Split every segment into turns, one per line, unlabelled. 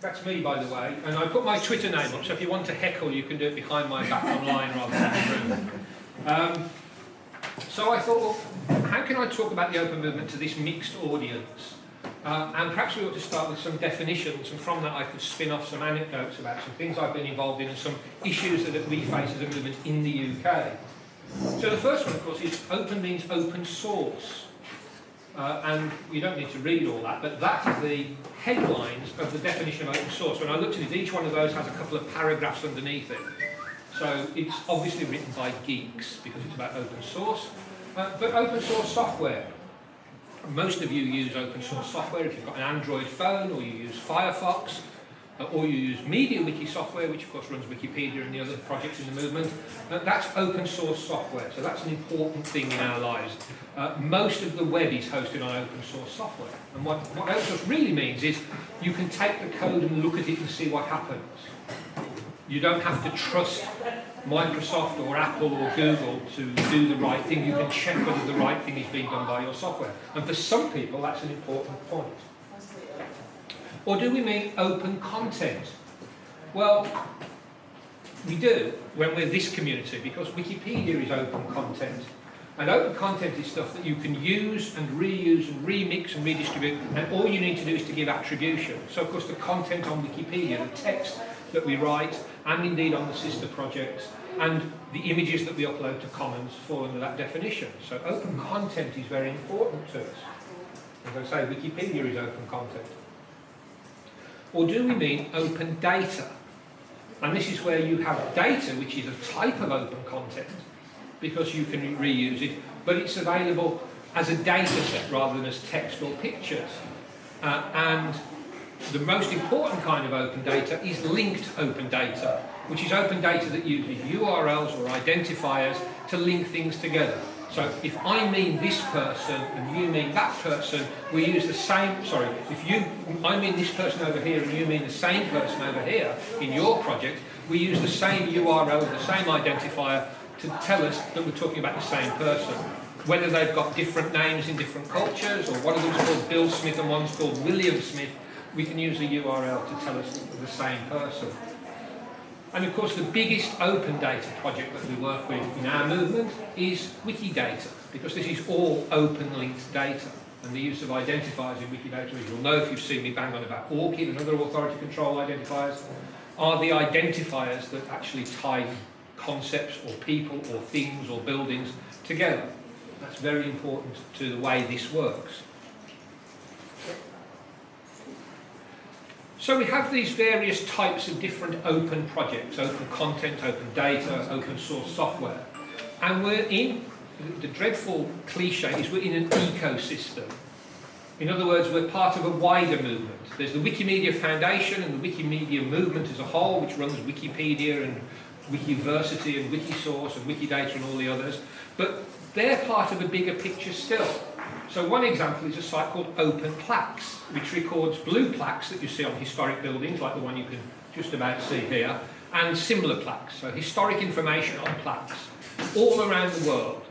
That's me, by the way, and I put my Twitter name up, so if you want to heckle, you can do it behind my back online rather than in the room. Um, so I thought, well, how can I talk about the open movement to this mixed audience? Uh, and perhaps we ought to start with some definitions, and from that I could spin off some anecdotes about some things I've been involved in and some issues that we face as a movement in the UK. So the first one, of course, is open means open source. Uh, and you don't need to read all that, but that is the headlines of the definition of open source. When I looked at it, each one of those has a couple of paragraphs underneath it. So it's obviously written by geeks because it's about open source. Uh, but open source software. Most of you use open source software if you've got an Android phone or you use Firefox uh, or you use MediaWiki software, which of course runs Wikipedia and the other projects in the movement. Uh, that's open source software, so that's an important thing in our lives. Uh, most of the web is hosted on open source software. And what, what open source really means is you can take the code and look at it and see what happens. You don't have to trust Microsoft or Apple or Google to do the right thing. You can check whether the right thing is being done by your software. And for some people, that's an important point. Or do we mean open content? Well, we do when we're this community because Wikipedia is open content. And open content is stuff that you can use and reuse and remix and redistribute and all you need to do is to give attribution. So of course the content on Wikipedia, the text that we write and indeed on the sister projects and the images that we upload to Commons fall under that definition. So open content is very important to us. As I say, Wikipedia is open content. Or do we mean open data? And this is where you have data, which is a type of open content, because you can reuse it, but it's available as a data set rather than as text or pictures. Uh, and the most important kind of open data is linked open data, which is open data that uses URLs or identifiers to link things together. So if I mean this person and you mean that person, we use the same, sorry, if you, I mean this person over here and you mean the same person over here in your project, we use the same URL, the same identifier to tell us that we're talking about the same person. Whether they've got different names in different cultures or one of them's called Bill Smith and one's called William Smith, we can use a URL to tell us the same person. And of course the biggest open data project that we work with in our movement is Wikidata, because this is all open linked data. And the use of identifiers in Wikidata, as you'll know if you've seen me bang on about ORCID and other authority control identifiers, are the identifiers that actually tie concepts or people or things or buildings together. That's very important to the way this works. So we have these various types of different open projects, open content, open data, open source software. And we're in, the dreadful cliche is we're in an ecosystem. In other words, we're part of a wider movement. There's the Wikimedia Foundation and the Wikimedia movement as a whole, which runs Wikipedia and Wikiversity and Wikisource and Wikidata and all the others. But they're part of a bigger picture still. So one example is a site called Open Plaques, which records blue plaques that you see on historic buildings, like the one you can just about see here, and similar plaques, so historic information on plaques, all around the world.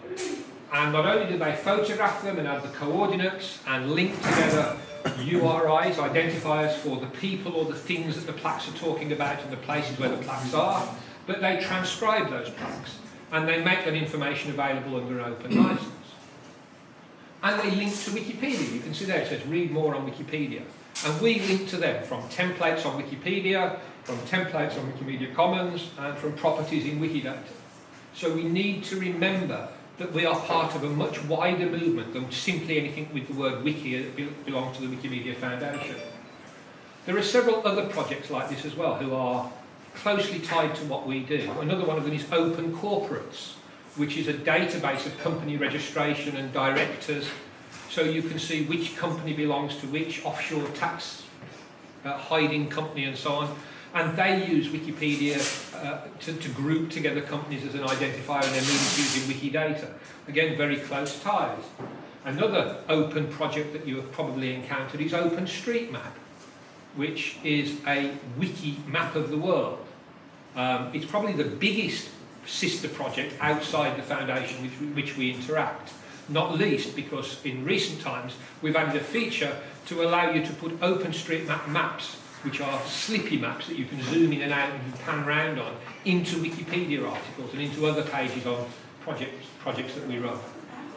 And not only do they photograph them and add the coordinates and link together URIs, identifiers for the people or the things that the plaques are talking about and the places where the plaques are, but they transcribe those plaques and they make that information available under open license and they link to Wikipedia. You can see there it says read more on Wikipedia. And we link to them from templates on Wikipedia, from templates on Wikimedia Commons, and from properties in Wikidata. So we need to remember that we are part of a much wider movement than simply anything with the word wiki that belong to the Wikimedia Foundation. There are several other projects like this as well who are closely tied to what we do. Another one of them is Open Corporates which is a database of company registration and directors, so you can see which company belongs to which offshore tax uh, hiding company and so on. And they use Wikipedia uh, to, to, group together companies as an identifier and they're using Wikidata. Again, very close ties. Another open project that you have probably encountered is OpenStreetMap, which is a wiki map of the world. Um, it's probably the biggest sister project outside the foundation with which we interact. Not least because in recent times we've added a feature to allow you to put OpenStreetMap maps which are slippy maps that you can zoom in and out and pan around on, into Wikipedia articles and into other pages on projects, projects that we run.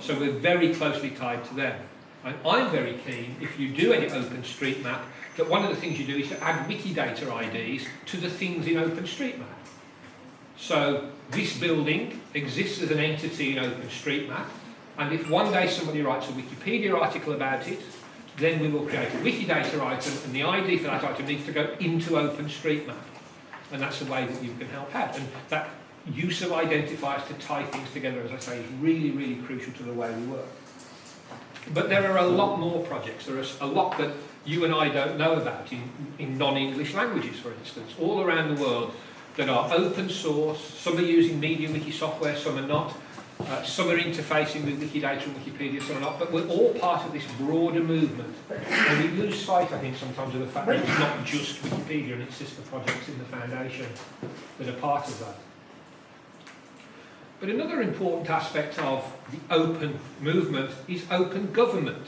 So we're very closely tied to them. And I'm very keen, if you do any OpenStreetMap, that one of the things you do is to add Wikidata IDs to the things in OpenStreetMap. So this building exists as an entity in OpenStreetMap, and if one day somebody writes a Wikipedia article about it, then we will create a Wikidata item, and the ID for that item needs to go into OpenStreetMap. And that's the way that you can help out. And that use of identifiers to tie things together, as I say, is really, really crucial to the way we work. But there are a lot more projects. There are a lot that you and I don't know about in, in non-English languages, for instance, all around the world that are open source. Some are using MediaWiki software, some are not. Uh, some are interfacing with Wikidata and Wikipedia, some are not. But we're all part of this broader movement. And we lose sight, I think, sometimes of the fact that it's not just Wikipedia and its sister projects in the foundation that are part of that. But another important aspect of the open movement is open government.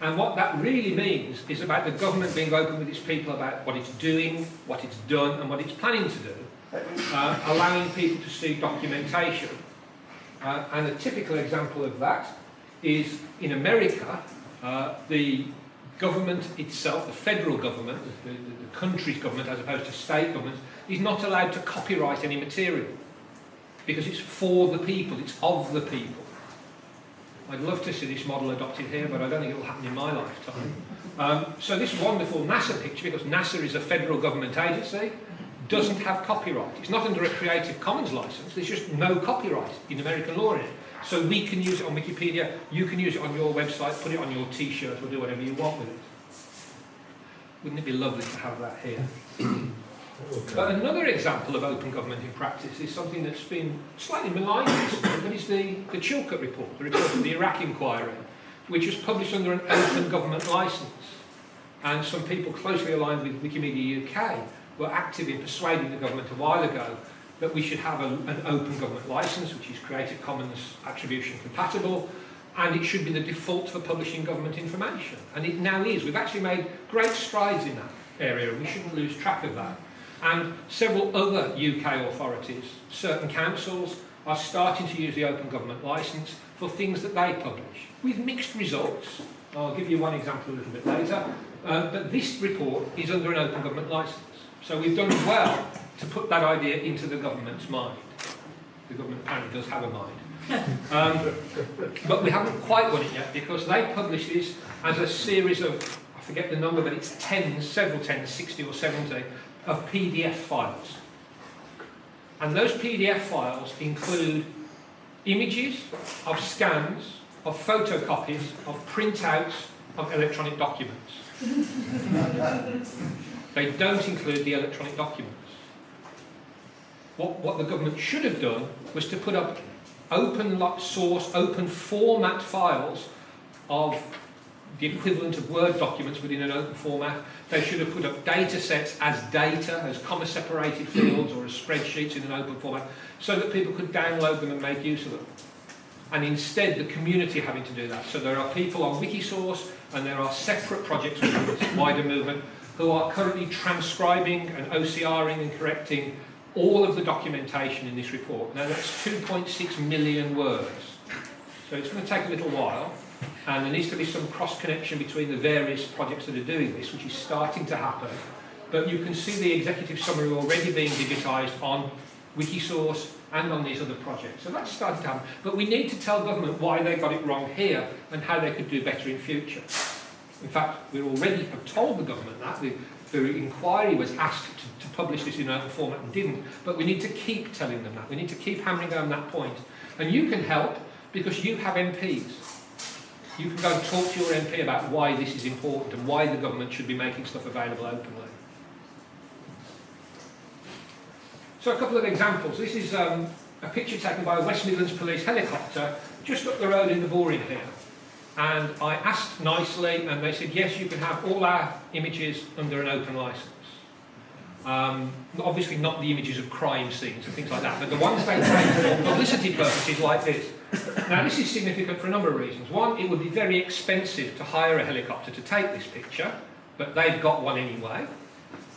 And what that really means is about the government being open with its people about what it's doing, what it's done, and what it's planning to do, uh, allowing people to see documentation. Uh, and a typical example of that is in America, uh, the government itself, the federal government, the, the, the country's government as opposed to state governments, is not allowed to copyright any material because it's for the people, it's of the people. I'd love to see this model adopted here, but I don't think it will happen in my lifetime. Um, so this wonderful NASA picture, because NASA is a federal government agency, doesn't have copyright. It's not under a Creative Commons license. There's just no copyright in American law in it. So we can use it on Wikipedia, you can use it on your website, put it on your t-shirt or do whatever you want with it. Wouldn't it be lovely to have that here? Okay. But another example of open government in practice is something that's been slightly maligned recently, but is the, the Chilcot report, the report of the Iraq inquiry, which was published under an open government licence. And some people closely aligned with Wikimedia UK were active in persuading the government a while ago that we should have a, an open government licence, which is Creative Commons attribution compatible, and it should be the default for publishing government information. And it now is. We've actually made great strides in that area, and we shouldn't lose track of that and several other UK authorities, certain councils, are starting to use the Open Government Licence for things that they publish, with mixed results. I'll give you one example a little bit later, uh, but this report is under an Open Government Licence. So we've done well to put that idea into the government's mind. The government apparently does have a mind. Um, but we haven't quite won it yet because they publish this as a series of, I forget the number, but it's tens, several tens, 60 or 70, of PDF files. And those PDF files include images of scans, of photocopies, of printouts of electronic documents. they don't include the electronic documents. What, what the government should have done was to put up open source, open format files of the equivalent of Word documents within an open format. They should have put up data sets as data, as comma-separated fields or as spreadsheets in an open format, so that people could download them and make use of them. And instead, the community having to do that. So there are people on Wikisource, and there are separate projects within this wider movement who are currently transcribing and OCRing and correcting all of the documentation in this report. Now that's 2.6 million words. So it's going to take a little while and there needs to be some cross connection between the various projects that are doing this, which is starting to happen. But you can see the executive summary already being digitised on Wikisource and on these other projects. So that's starting to happen. But we need to tell government why they got it wrong here and how they could do better in future. In fact, we already have told the government that. The, the inquiry was asked to, to publish this in open format and didn't. But we need to keep telling them that. We need to keep hammering on that point. And you can help because you have MPs. You can go and talk to your MP about why this is important and why the government should be making stuff available openly. So a couple of examples. This is um, a picture taken by a West Midlands police helicopter just up the road in the Bullring here. And I asked nicely and they said, yes, you can have all our images under an open license. Um, obviously not the images of crime scenes and things like that, but the ones they take for publicity purposes like this. Now this is significant for a number of reasons. One, it would be very expensive to hire a helicopter to take this picture, but they've got one anyway.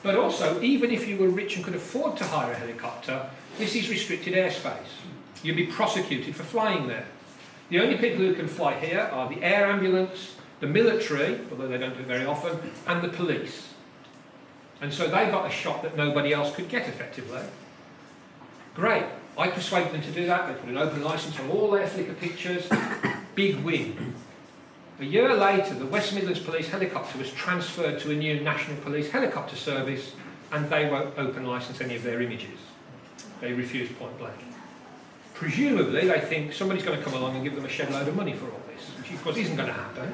But also, even if you were rich and could afford to hire a helicopter, this is restricted airspace. You'd be prosecuted for flying there. The only people who can fly here are the air ambulance, the military, although they don't do it very often, and the police. And so they got a shot that nobody else could get effectively. Great. I persuaded them to do that. They put an open license on all their Flickr pictures. Big win. A year later, the West Midlands Police helicopter was transferred to a new National Police helicopter service and they won't open license any of their images. They refused point blank. Presumably, they think somebody's going to come along and give them a shed load of money for all this, which of course isn't going to happen.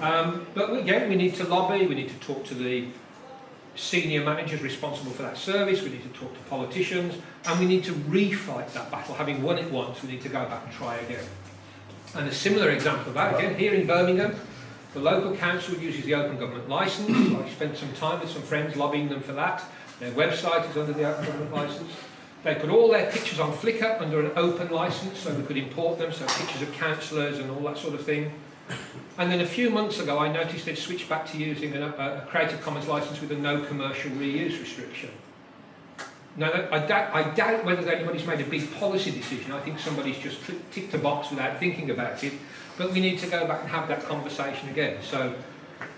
Um, but again, we need to lobby, we need to talk to the senior managers responsible for that service, we need to talk to politicians, and we need to refight that battle. Having won it once, we need to go back and try again. And a similar example of that, again, here in Birmingham, the local council uses the Open Government Licence. I spent some time with some friends lobbying them for that. Their website is under the Open Government Licence. They put all their pictures on Flickr under an open licence so we could import them, so pictures of councillors and all that sort of thing. And then a few months ago, I noticed they'd switched back to using a, uh, a Creative Commons licence with a no commercial reuse restriction. Now, I doubt, I doubt whether anybody's made a big policy decision. I think somebody's just ticked a box without thinking about it. But we need to go back and have that conversation again. So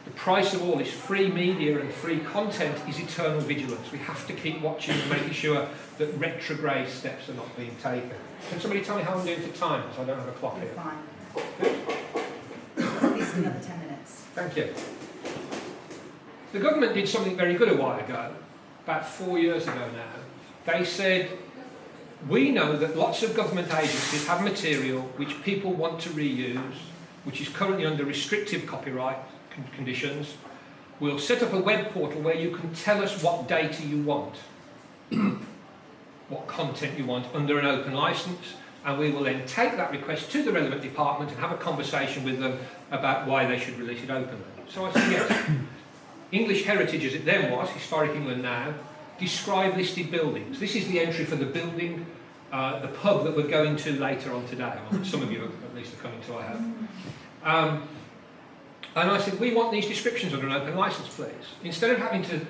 the price of all this free media and free content is eternal vigilance. We have to keep watching and making sure that retrograde steps are not being taken. Can somebody tell me how I'm doing for time? Because I don't have a clock here.
fine.
Good.
Another 10 minutes.
Thank you. The government did something very good a while ago, about four years ago now. They said, we know that lots of government agencies have material which people want to reuse, which is currently under restrictive copyright con conditions. We'll set up a web portal where you can tell us what data you want, what content you want under an open license, and we will then take that request to the relevant department and have a conversation with them about why they should release it openly. So I said, yes. English Heritage, as it then was, Historic England now, describe listed buildings. This is the entry for the building, uh, the pub that we're going to later on today. Some of you at least are coming to, I hope. Um, and I said, we want these descriptions under an open license, please. Instead of having to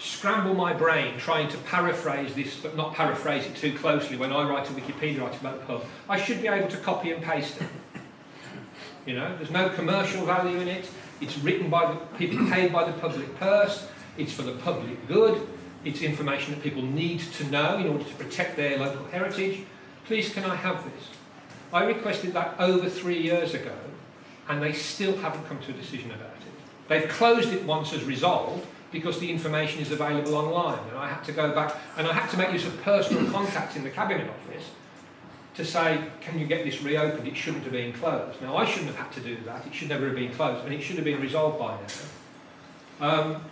scramble my brain trying to paraphrase this, but not paraphrase it too closely when I write a Wikipedia article about the pub, I should be able to copy and paste it. You know, there's no commercial value in it. It's written by the people paid by the public purse. It's for the public good. It's information that people need to know in order to protect their local heritage. Please, can I have this? I requested that over three years ago, and they still haven't come to a decision about it. They've closed it once as resolved because the information is available online, and I had to go back and I had to make use of personal contact in the cabinet office to say, can you get this reopened? It shouldn't have been closed. Now, I shouldn't have had to do that. It should never have been closed, and it should have been resolved by now. Um,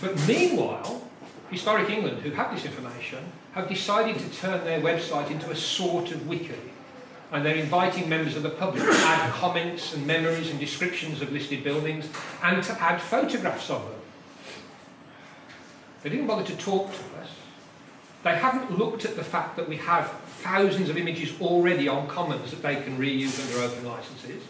but meanwhile, Historic England, who have this information, have decided to turn their website into a sort of wiki. And they're inviting members of the public to add comments and memories and descriptions of listed buildings and to add photographs of them. They didn't bother to talk to us. They haven't looked at the fact that we have thousands of images already on Commons that they can reuse under open licenses.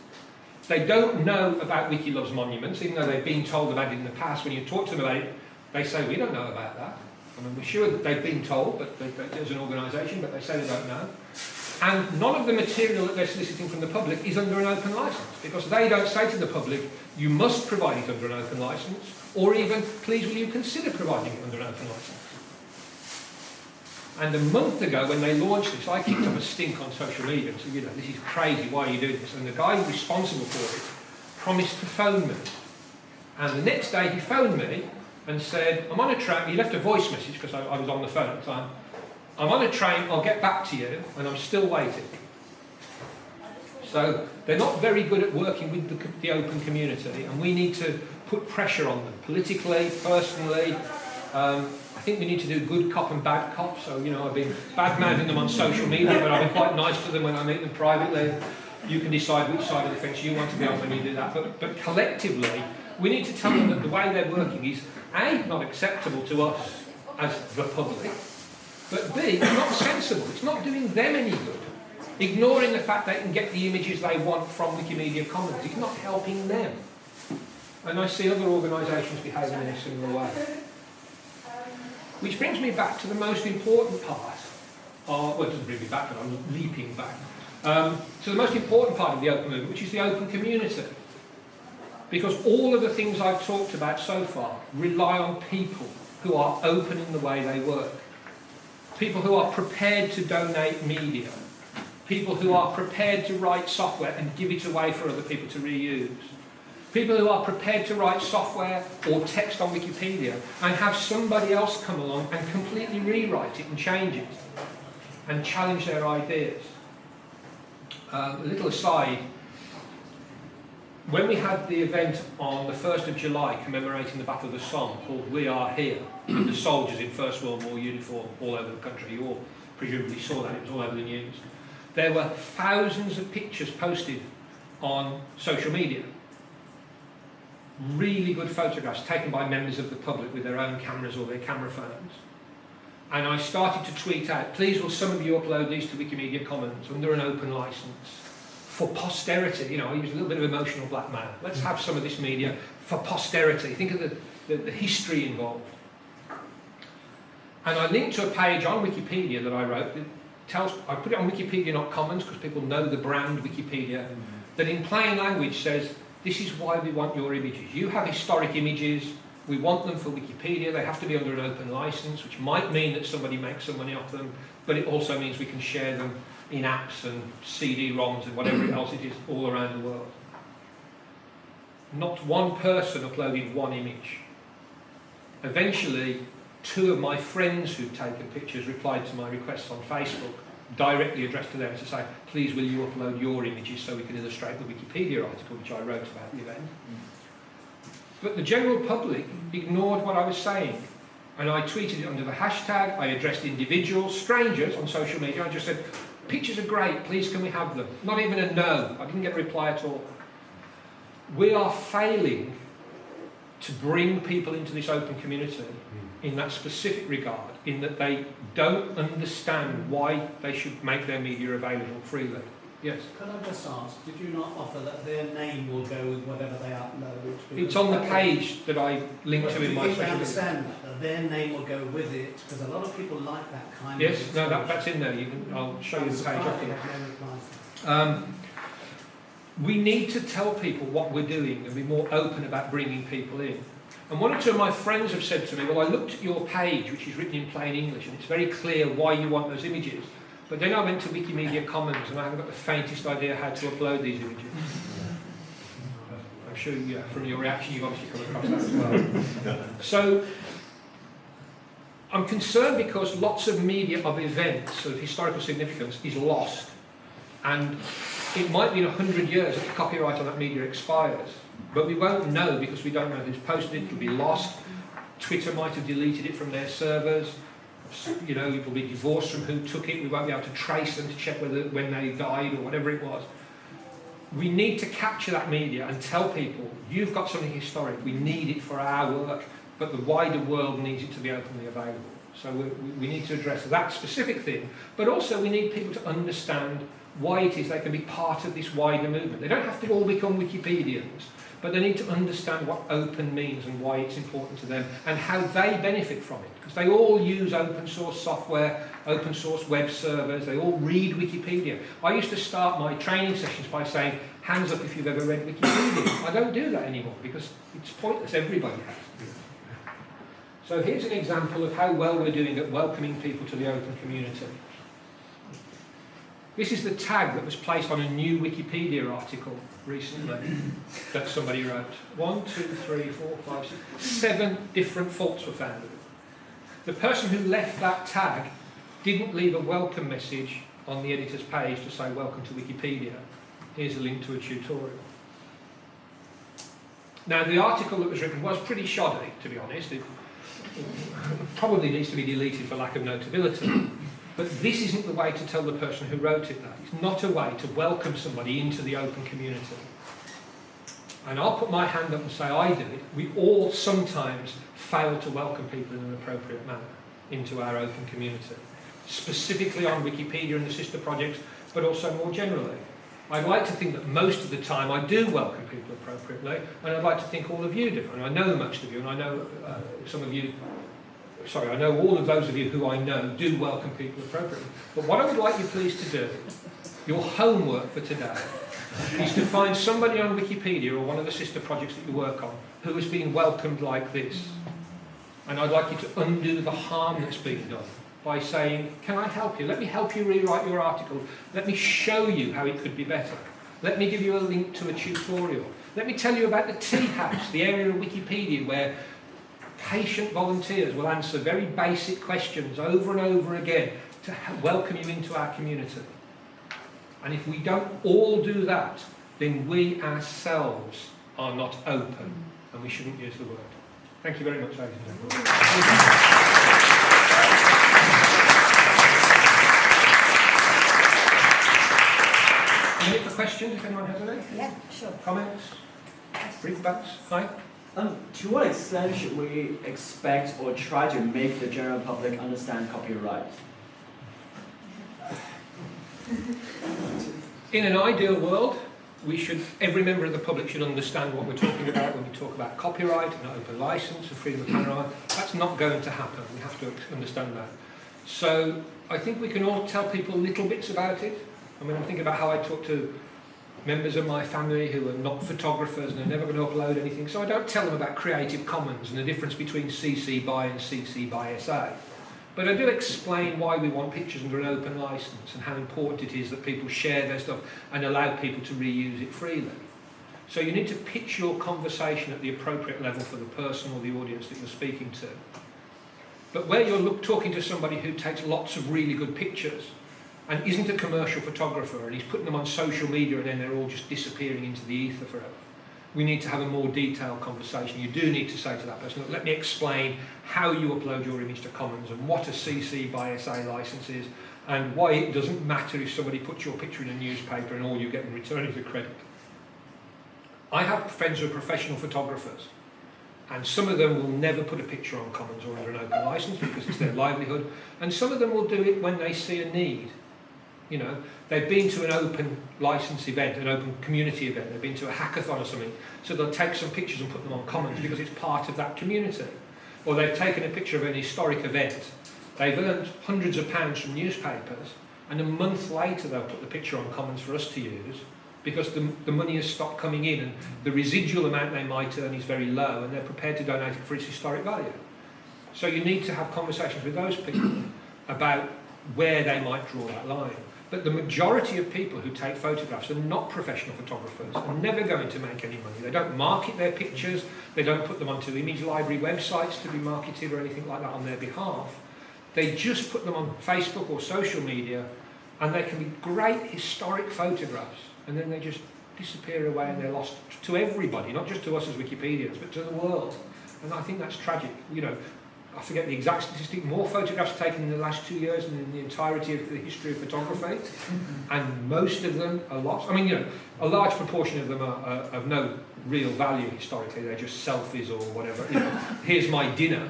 They don't know about Wiki Loves Monuments, even though they've been told about it in the past. When you talk to them about it, they say, we don't know about that. I mean, we're sure that they've been told, but as an organisation, but they say they don't know. And none of the material that they're soliciting from the public is under an open licence, because they don't say to the public, you must provide it under an open licence, or even, please will you consider providing it under an open licence. And a month ago, when they launched this, I kicked up a stink on social media and said, you know, this is crazy, why are you doing this? And the guy responsible for it promised to phone me. And the next day he phoned me and said, I'm on a train, he left a voice message because I, I was on the phone at the time. I'm on a train, I'll get back to you, and I'm still waiting. So they're not very good at working with the, the open community, and we need to put pressure on them, politically, personally. Um, I think we need to do good cop and bad cop, so, you know, I've been bad-mouthing them on social media, but I've been quite nice to them when I meet them privately. You can decide which side of the fence you want to be on when you do that, but, but collectively, we need to tell them that the way they're working is, A, not acceptable to us as the public, but B, not sensible. It's not doing them any good. Ignoring the fact they can get the images they want from Wikimedia Commons. It's not helping them. And I see other organisations behaving in a similar way. Which brings me back to the most important part. Of, well, it doesn't bring me back, but I'm leaping back. Um, to the most important part of the open movement, which is the open community. Because all of the things I've talked about so far rely on people who are open in the way they work. People who are prepared to donate media. People who are prepared to write software and give it away for other people to reuse. People who are prepared to write software or text on Wikipedia and have somebody else come along and completely rewrite it and change it and challenge their ideas. Uh, a little aside, when we had the event on the 1st of July commemorating the Battle of the Somme called We Are Here, the soldiers in First World War uniform all over the country, you all presumably saw that, it was all over the news. There were thousands of pictures posted on social media. Really good photographs taken by members of the public with their own cameras or their camera phones. And I started to tweet out, please will some of you upload these to Wikimedia Commons under an open license for posterity, you know, I use a little bit of emotional blackmail. Let's have some of this media for posterity. Think of the, the, the history involved. And I linked to a page on Wikipedia that I wrote that tells, I put it on Wikipedia, not Commons, because people know the brand Wikipedia, mm -hmm. that in plain language says, this is why we want your images. You have historic images, we want them for Wikipedia, they have to be under an open license, which might mean that somebody makes some money off them, but it also means we can share them in apps and CD-ROMs and whatever else it is all around the world. Not one person uploaded one image. Eventually, two of my friends who'd taken pictures replied to my requests on Facebook, directly addressed to them to say, please will you upload your images so we can illustrate the Wikipedia article which I wrote about the event. But the general public ignored what I was saying. And I tweeted it under the hashtag, I addressed individuals, strangers on social media, I just said, Pictures are great, please can we have them? Not even a no, I didn't get a reply at all. We are failing to bring people into this open community. In that specific regard, in that they don't understand why they should make their media available freely. Yes.
Could I just ask, did you not offer that their name will go with whatever they upload?
It's on the page that I link to in my social
media. understand that, that their name will go with it? Because a lot of people like that kind
yes,
of
Yes, no, that, that's in there. You can, I'll show you the page after. Um, we need to tell people what we're doing and be more open about bringing people in. And one or two of my friends have said to me, well, I looked at your page, which is written in plain English, and it's very clear why you want those images. But then I went to Wikimedia Commons and I haven't got the faintest idea how to upload these images. I'm sure yeah, from your reaction you've obviously come across that as well. So I'm concerned because lots of media of events of historical significance is lost. And it might be in 100 years that the copyright on that media expires. But we won't know because we don't know who's posted it, it will be lost. Twitter might have deleted it from their servers you know, it will be divorced from who took it. We won't be able to trace them to check whether when they died or whatever it was. We need to capture that media and tell people, you've got something historic, we need it for our work, but the wider world needs it to be openly available. So we, we need to address that specific thing, but also we need people to understand why it is they can be part of this wider movement. They don't have to all become Wikipedians, but they need to understand what open means and why it's important to them and how they benefit from it. Because they all use open source software, open source web servers, they all read Wikipedia. I used to start my training sessions by saying, hands up if you've ever read Wikipedia. I don't do that anymore because it's pointless, everybody has to do it. So here's an example of how well we're doing at welcoming people to the open community. This is the tag that was placed on a new Wikipedia article recently that somebody wrote. One, two, three, four, five, six, seven different faults were found. The person who left that tag didn't leave a welcome message on the editor's page to say welcome to Wikipedia. Here's a link to a tutorial. Now the article that was written was pretty shoddy, to be honest. It probably needs to be deleted for lack of notability. But this isn't the way to tell the person who wrote it that. It's not a way to welcome somebody into the open community. And I'll put my hand up and say I do it. We all sometimes fail to welcome people in an appropriate manner into our open community. Specifically on Wikipedia and the sister projects, but also more generally. I'd like to think that most of the time I do welcome people appropriately, and I'd like to think all of you do. And I know most of you, and I know uh, some of you sorry, I know all of those of you who I know do welcome people appropriately. But what I would like you please to do, your homework for today, is to find somebody on Wikipedia or one of the sister projects that you work on who has been welcomed like this. And I'd like you to undo the harm that's been done by saying, can I help you? Let me help you rewrite your article. Let me show you how it could be better. Let me give you a link to a tutorial. Let me tell you about the tea house, the area of Wikipedia where patient volunteers will answer very basic questions over and over again to welcome you into our community. And if we don't all do that, then we ourselves are not open, and we shouldn't use the word. Thank you very much, ladies and gentlemen. For questions, if anyone has any?
Yeah, sure.
Comments? Briefbacks? Hi?
Um, to what extent should we expect or try to make the general public understand copyright?
In an ideal world, we should, every member of the public should understand what we're talking about when we talk about copyright and open license and freedom of panorama. That's not going to happen. We have to understand that. So I think we can all tell people little bits about it. I mean, I think about how I talk to members of my family who are not photographers and are never going to upload anything. So I don't tell them about Creative Commons and the difference between CC BY and CC BY SA. But I do explain why we want pictures under an open license and how important it is that people share their stuff and allow people to reuse it freely. So you need to pitch your conversation at the appropriate level for the person or the audience that you're speaking to. But where you're look, talking to somebody who takes lots of really good pictures and isn't a commercial photographer and he's putting them on social media and then they're all just disappearing into the ether forever, we need to have a more detailed conversation. You do need to say to that person, "Look, let me explain how you upload your image to Commons and what a CC by SA license is and why it doesn't matter if somebody puts your picture in a newspaper and all you get in return is a credit. I have friends who are professional photographers and some of them will never put a picture on Commons or under an open license because it's their livelihood and some of them will do it when they see a need. You know, they've been to an open license event, an open community event, they've been to a hackathon or something, so they'll take some pictures and put them on Commons because it's part of that community. Or they've taken a picture of an historic event, they've earned hundreds of pounds from newspapers, and a month later they'll put the picture on Commons for us to use because the, the money has stopped coming in and the residual amount they might earn is very low and they're prepared to donate it for its historic value. So you need to have conversations with those people about where they might draw that line. But the majority of people who take photographs are not professional photographers, are never going to make any money. They don't market their pictures, they don't put them onto image library websites to be marketed or anything like that on their behalf. They just put them on Facebook or social media and they can be great historic photographs and then they just disappear away and they're lost to everybody, not just to us as Wikipedians, but to the world. And I think that's tragic. You know, I forget the exact statistic, more photographs taken in the last two years than in the entirety of the history of photography. And most of them are lost. I mean, you know, a large proportion of them are, are of no real value historically. They're just selfies or whatever. You know, here's my dinner.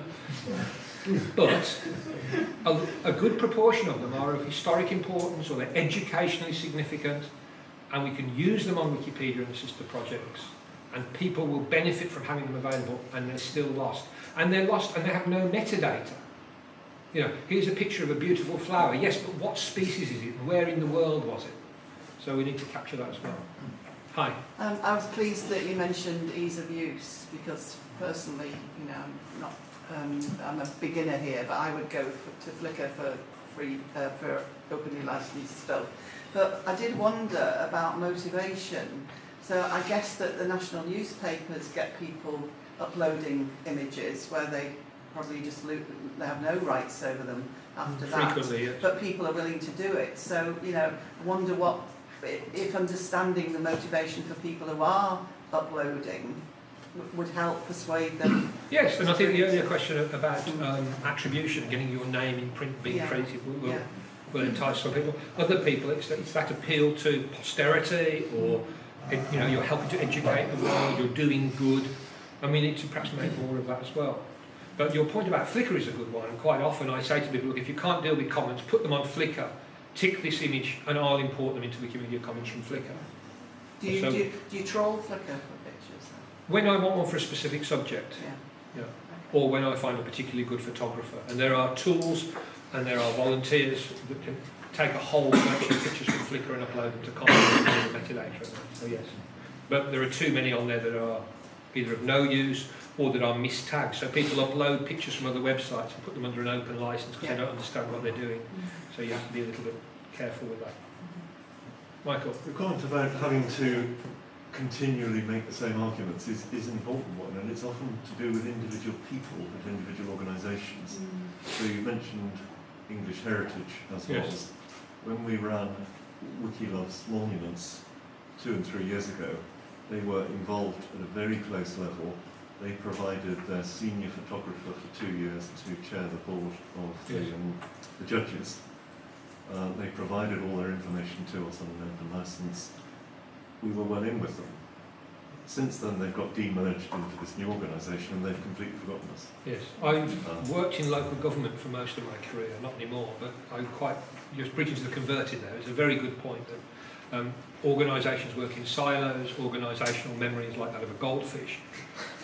But a, a good proportion of them are of historic importance or they're educationally significant and we can use them on Wikipedia and assist the sister projects and people will benefit from having them available and they're still lost. And they're lost and they have no metadata. You know, here's a picture of a beautiful flower. Yes, but what species is it where in the world was it? So we need to capture that as well. Hi.
Um, I was pleased that you mentioned ease of use because personally, you know, I'm not, um, I'm a beginner here, but I would go for, to Flickr for free, uh, for openly licensed stuff. But I did wonder about motivation. So I guess that the national newspapers get people uploading images where they probably just they have no rights over them after that.
Frequently, yes.
but people are willing to do it. So, you know, I wonder what, if understanding the motivation for people who are uploading would help persuade them.
Yes, and I think the earlier question about um, attribution, getting your name in print, being
Yeah.
creative, will, will,
Yeah.
will entice some people. Other people, it's, it's that appeal to posterity or, you know, you're helping to educate the world, you're doing good. And we need to perhaps make more of that as well. But your point about Flickr is a good one, and quite often I say to people, look, if you can't deal with Commons, put them on Flickr, tick this image, and I'll import them into Wikimedia Commons from Flickr.
Do you,
So-
do, you, do you troll Flickr for pictures?
When I want one for a specific subject, yeah.
Yeah.
or when I find a particularly good photographer. And there are tools and there are volunteers that can take a whole collection of pictures Flickr and upload them to Commons and the metadata. So yes, but there are too many on there that are either of no use or that are mistagged. So people upload pictures from other websites and put them under an open license because
Yeah.
they don't understand what they're doing. So you have to be a little bit careful with that. Mm-hmm. Michael.
The comment about having to continually make the same arguments is, is an important one, and it's often to do with individual people and individual organisations. Mm. So you mentioned English heritage as well.
Yes.
When we ran Wiki Loves Monuments two and three years ago, they were involved at a very close level. They provided their senior photographer for two years to chair the board of the, um, the judges. Uh, they provided all their information to us on an open license. We were well in with them. Since then, they've got demerged into this new organisation and they've completely forgotten us.
Yes, I've worked in local government for most of my career, not anymore, but I'm quite, just preaching to the converted there, it's a very good point that um, organisations work in silos, organisational memory is like that of a goldfish.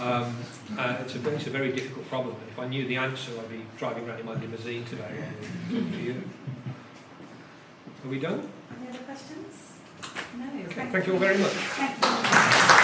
Um, uh, it's, a, it's a very difficult problem, and if I knew the answer, I'd be driving around in my limousine today talking to you. Are we done?
Any other questions? No.
Okay, thank you all very much.
Thank you.